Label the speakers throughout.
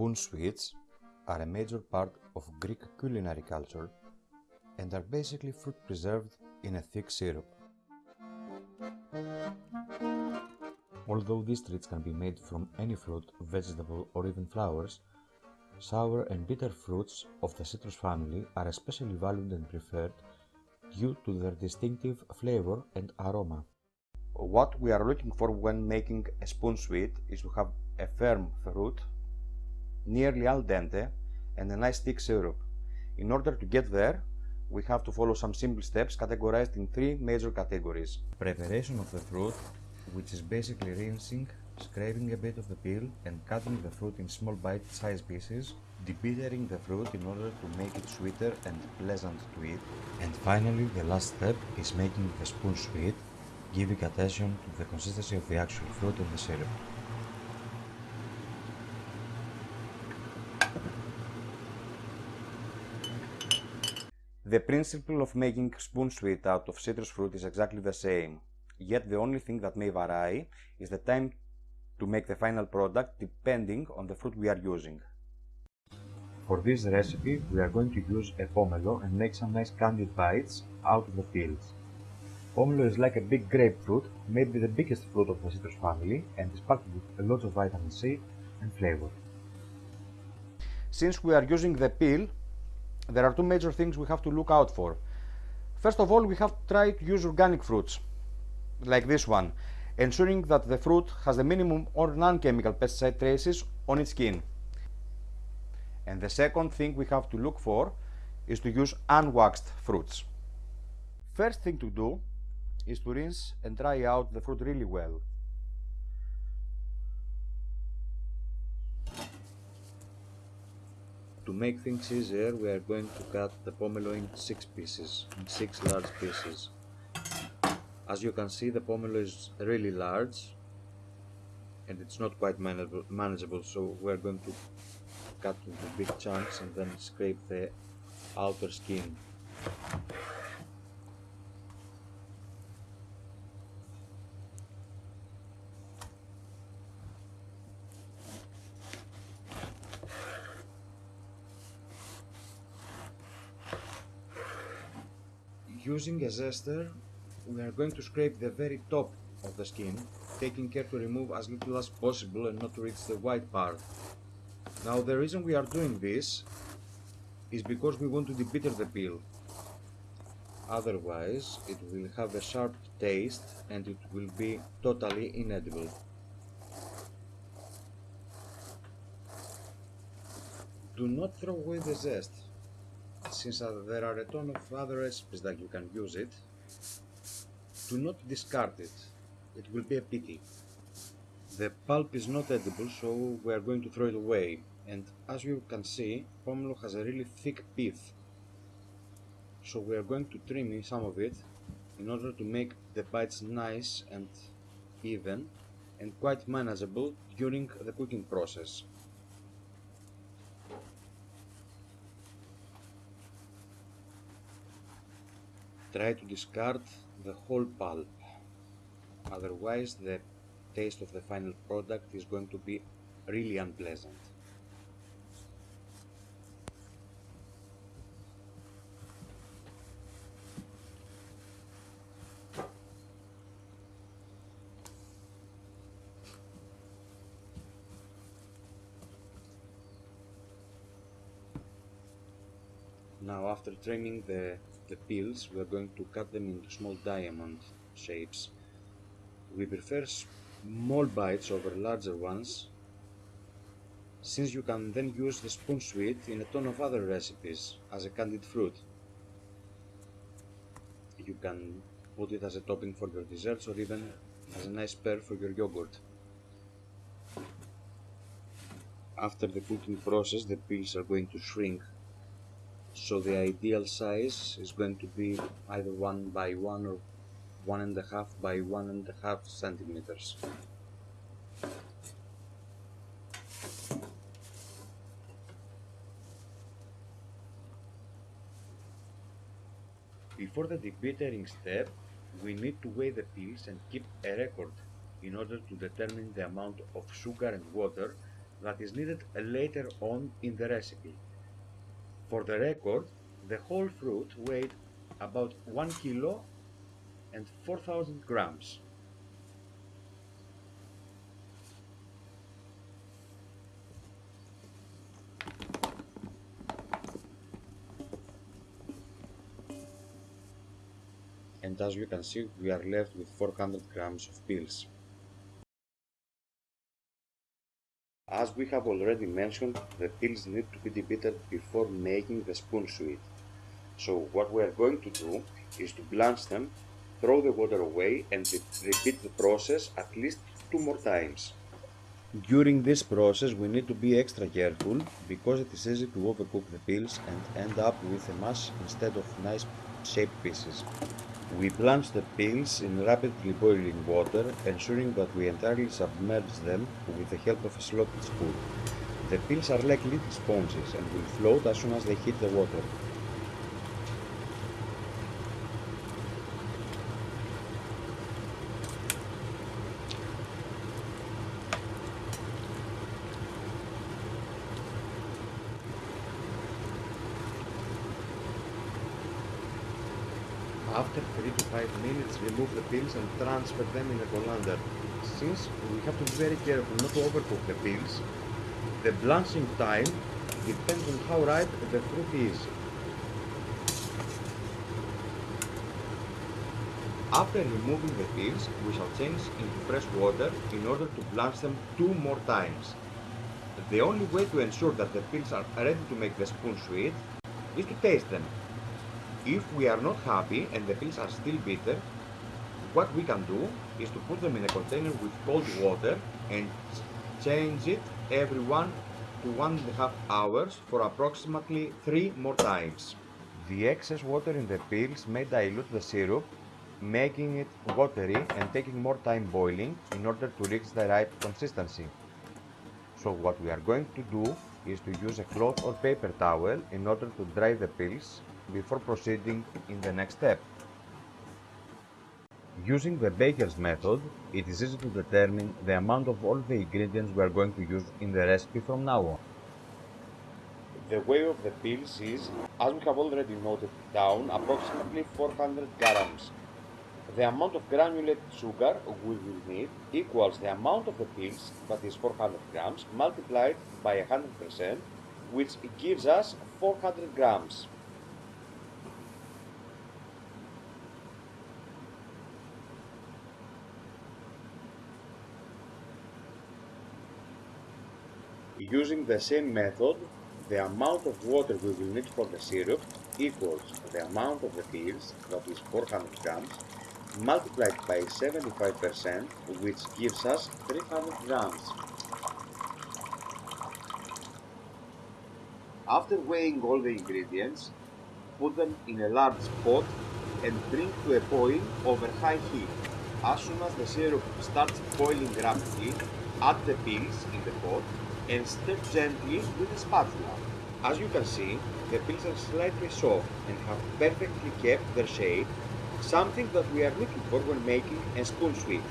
Speaker 1: Spoon sweets are a major part of Greek culinary culture and are basically fruit preserved in a thick syrup. Although these treats can be made from any fruit, vegetable or even flowers, sour and bitter fruits of the citrus family are especially valued and preferred due to their distinctive flavor and aroma. What we are looking for when making a spoon sweet is to have a firm fruit nearly al dente, and a nice thick syrup. In order to get there, we have to follow some simple steps categorized in three major categories. Preparation of the fruit, which is basically rinsing, scraping a bit of the peel and cutting the fruit in small bite-sized pieces, debittering the fruit in order to make it sweeter and pleasant to eat, and finally the last step is making the spoon sweet, giving attention to the consistency of the actual fruit and the syrup. The principle of making spoon sweet out of citrus fruit is exactly the same, yet the only thing that may vary is the time to make the final product depending on the fruit we are using. For this recipe we are going to use a pomelo and make some nice candied bites out of the peels. Pomelo is like a big grapefruit, maybe the biggest fruit of the citrus family and is packed with a lot of vitamin C and flavor. Since we are using the peel, there are two major things we have to look out for. First of all, we have to try to use organic fruits, like this one, ensuring that the fruit has the minimum or non-chemical pesticide traces on its skin. And the second thing we have to look for is to use unwaxed fruits. First thing to do is to rinse and dry out the fruit really well. To make things easier, we are going to cut the pomelo in six pieces, in six large pieces. As you can see, the pomelo is really large and it's not quite manageable, manageable so we are going to cut into big chunks and then scrape the outer skin. Using a zester, we are going to scrape the very top of the skin, taking care to remove as little as possible and not to reach the white part. Now the reason we are doing this is because we want to debitter the peel. Otherwise, it will have a sharp taste and it will be totally inedible. Do not throw away the zest since uh, there are a ton of other recipes that you can use it, do not discard it. It will be a pity. The pulp is not edible, so we are going to throw it away. And as you can see, pomelo has a really thick pith. So we are going to trim some of it in order to make the bites nice and even and quite manageable during the cooking process. Try to discard the whole pulp otherwise the taste of the final product is going to be really unpleasant. Now after trimming the the peels, we are going to cut them into small diamond shapes. We prefer small bites over larger ones, since you can then use the spoon sweet in a ton of other recipes as a candied fruit. You can put it as a topping for your desserts or even as a nice pair for your yogurt. After the cooking process, the peels are going to shrink so the ideal size is going to be either 1 by 1 or one and a half by one and a half centimeters. Before the debittering step, we need to weigh the peels and keep a record in order to determine the amount of sugar and water that is needed later on in the recipe. For the record, the whole fruit weighed about 1 kilo and 4000 grams. and as you can see we are left with 400 grams of pils. As we have already mentioned, the pils need to be debittered before making the spoon sweet. So what we are going to do is to blanch them, throw the water away and repeat the process at least two more times. During this process we need to be extra careful because it is easy to overcook the pils and end up with a mass instead of nice shaped pieces. We plunge the pills in rapidly boiling water, ensuring that we entirely submerge them with the help of a slotted spoon. The pills are like little sponges and will float as soon as they hit the water. After 3 to 5 minutes, remove the pils and transfer them in a colander. Since we have to be very careful not to overcook the pils, the blanching time depends on how ripe the fruit is. After removing the pils, we shall change into fresh water in order to blanch them two more times. The only way to ensure that the pils are ready to make the spoon sweet is to taste them. If we are not happy and the pills are still bitter, what we can do is to put them in a container with cold water and change it every one to one and a half hours for approximately three more times. The excess water in the pills may dilute the syrup, making it watery and taking more time boiling in order to reach the right consistency. So what we are going to do is to use a cloth or paper towel in order to dry the pils before proceeding in the next step. Using the baker's method, it is easy to determine the amount of all the ingredients we are going to use in the recipe from now on. The weight of the pils is, as we have already noted down, approximately 400 grams. The amount of granulated sugar we will need equals the amount of the pils, that is 400 grams, multiplied by 100%, which gives us 400 grams. Using the same method, the amount of water we will need for the syrup equals the amount of the pils, that is 400 grams, multiplied by 75%, which gives us 300 grams. After weighing all the ingredients, put them in a large pot and bring to a boil over high heat. As soon as the syrup starts boiling rapidly, add the pils in the pot and stir gently with a spatula. As you can see, the pills are slightly soft and have perfectly kept their shape, something that we are looking for when making a spoon sweet.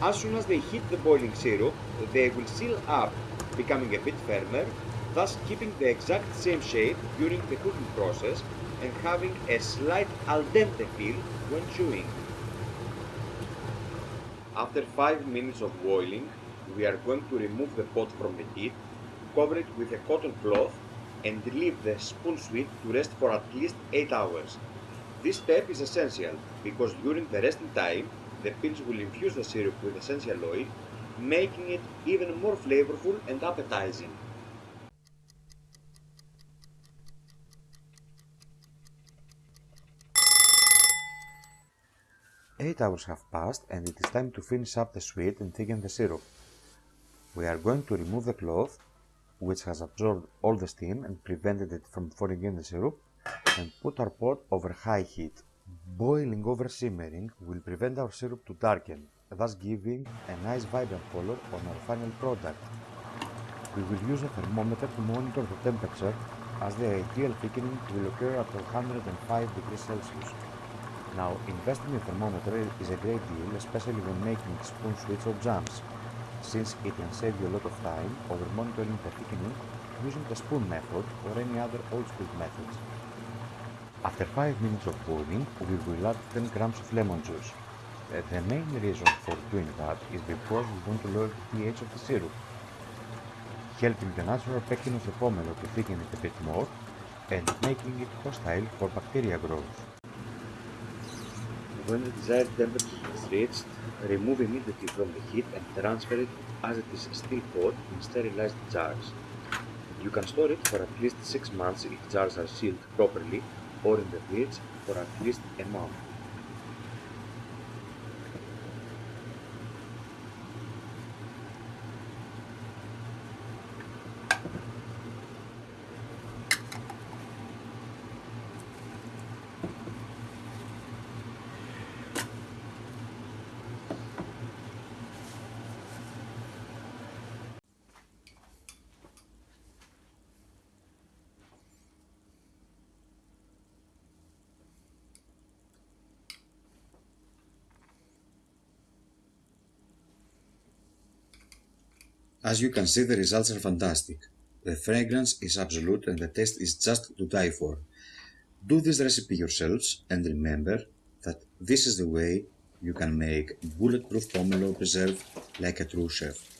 Speaker 1: As soon as they hit the boiling syrup, they will seal up, becoming a bit firmer, thus keeping the exact same shape during the cooking process and having a slight al dente feel when chewing. After 5 minutes of boiling, we are going to remove the pot from the heat, cover it with a cotton cloth and leave the spoon sweet to rest for at least 8 hours. This step is essential because during the resting time, the pils will infuse the syrup with essential oil, making it even more flavorful and appetizing. 8 hours have passed and it is time to finish up the sweet and thicken the syrup. We are going to remove the cloth, which has absorbed all the steam and prevented it from falling in the syrup, and put our pot over high heat. Boiling over simmering will prevent our syrup to darken, thus giving a nice vibrant color on our final product. We will use a thermometer to monitor the temperature as the ideal thickening will occur at 105 degrees Celsius. Now, investing in a thermometer is a great deal, especially when making spoon sweets or jams. Since it can save you a lot of time over monitoring the thickening using the spoon method or any other old school methods. After 5 minutes of boiling, we will add 10 grams of lemon juice. Uh, the main reason for doing that is because we want to lower the pH of the syrup, helping the natural pectin of the pomelo to thicken it a bit more and making it hostile for bacteria growth. When the desired temperature is reached, remove immediately from the heat and transfer it as it is still hot in sterilized jars. You can store it for at least 6 months if jars are sealed properly or in the fridge for at least a month.
Speaker 2: As you can see the results are fantastic. The fragrance is absolute and the taste is just to die for. Do this recipe yourselves and remember that this is the way you can make bulletproof pomelo preserve like a true chef.